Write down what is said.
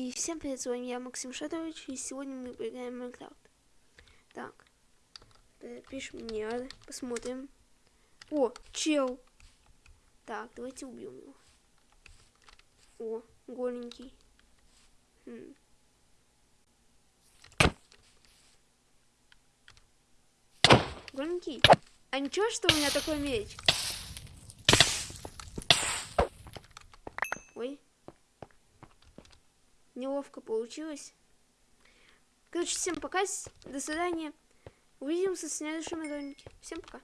И всем привет, с вами я, Максим Шатович, и сегодня мы поиграем в Майнкрафт. Так, пишем мне, посмотрим. О, чел! Так, давайте убьем его. О, голенький. Хм. Голенький. А ничего, что у меня такой меч? Неловко получилось. Короче, всем пока. До свидания. Увидимся в следующем ролике. Всем пока.